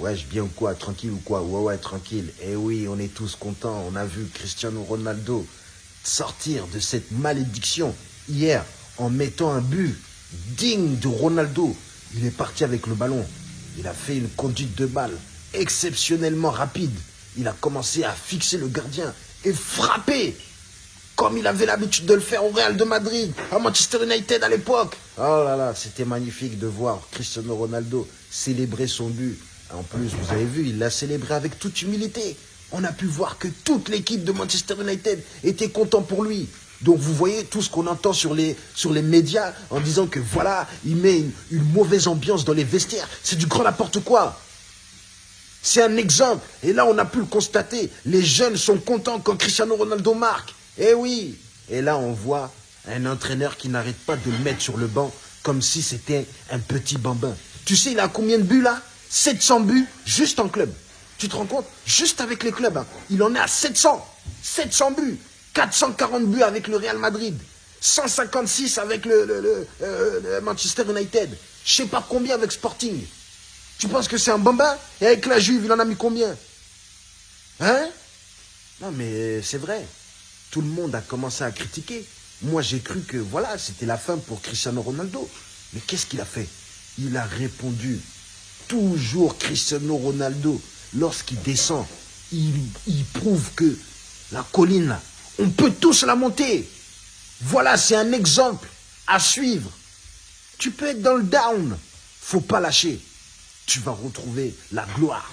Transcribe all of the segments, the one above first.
Wesh, bien ou quoi Tranquille ou quoi? Ouais, ouais, tranquille. Eh oui, on est tous contents. On a vu Cristiano Ronaldo sortir de cette malédiction hier en mettant un but digne de Ronaldo. Il est parti avec le ballon. Il a fait une conduite de balle exceptionnellement rapide. Il a commencé à fixer le gardien et frapper comme il avait l'habitude de le faire au Real de Madrid, à Manchester United à l'époque. Oh là là, c'était magnifique de voir Cristiano Ronaldo célébrer son but. En plus, vous avez vu, il l'a célébré avec toute humilité. On a pu voir que toute l'équipe de Manchester United était content pour lui. Donc vous voyez tout ce qu'on entend sur les, médias en disant que voilà, il met une mauvaise ambiance dans les vestiaires. C'est du grand n'importe quoi. C'est un exemple. Et là, on a pu le constater. Les jeunes sont contents quand Cristiano Ronaldo marque. Eh oui Et là, on voit un entraîneur qui n'arrête pas de le mettre sur le banc comme si c'était un petit bambin. Tu sais, il a combien de buts là? 700 buts juste en club. Tu te rends compte? Juste avec les clubs. hein. Il en est à 700. 700 buts. 440 buts avec le Real Madrid. 156 avec euh, le Manchester United. Je sais pas combien avec Sporting. Tu penses que c'est un bambin? Et avec la Juve, il en a mis combien? Hein? Non, mais c'est vrai. Tout le monde a commencé à critiquer. Moi, j'ai cru que voilà, c'était la fin pour Cristiano Ronaldo. Mais qu'est-ce qu'il a fait? Il a répondu. Toujours Cristiano Ronaldo, lorsqu'il descend, il, prouve que la colline, on peut tous la monter. Voilà, c'est un exemple à suivre. Tu peux être dans le down, faut pas lâcher. Tu vas retrouver la gloire.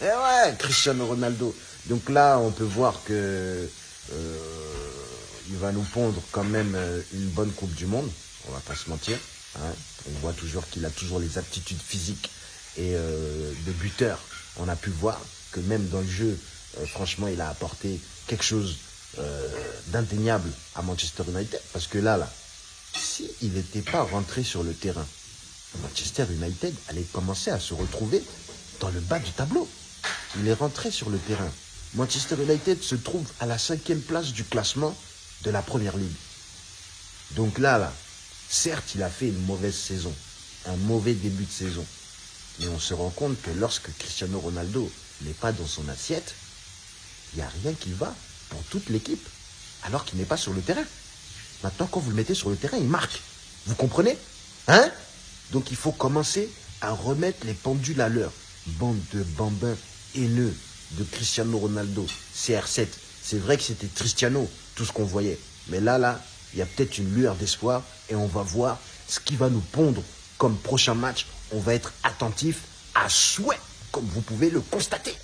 Eh ouais, Cristiano Ronaldo. Donc là, on peut voir que euh, il va nous pondre quand même euh, une bonne Coupe du Monde. On va pas se mentir. hein. On voit toujours qu'il a toujours les aptitudes physiques et euh, de buteur. On a pu voir que même dans le jeu, euh, franchement, il a apporté quelque chose euh, d'indéniable à Manchester United. Parce que là, là, si il n'était pas rentré sur le terrain, Manchester United allait commencer à se retrouver dans le bas du tableau. Il est rentré sur le terrain. Manchester United se trouve à la cinquième place du classement de la Première Ligue. Donc là, là, certes, il a fait une mauvaise saison, un mauvais début de saison. Mais on se rend compte que lorsque Cristiano Ronaldo n'est pas dans son assiette, il n'y a rien qui va pour toute l'équipe, alors qu'il n'est pas sur le terrain. Maintenant, quand vous le mettez sur le terrain, il marque. Vous comprenez? Hein? Donc il faut commencer à remettre les pendules à l'heure. Bande de bambins haineux de Cristiano Ronaldo, CR7. C'est vrai que c'était Cristiano, tout ce qu'on voyait. Mais là, là, il y a peut-être une lueur d'espoir et on va voir ce qui va nous pondre comme prochain match. On va être attentif à souhait, comme vous pouvez le constater.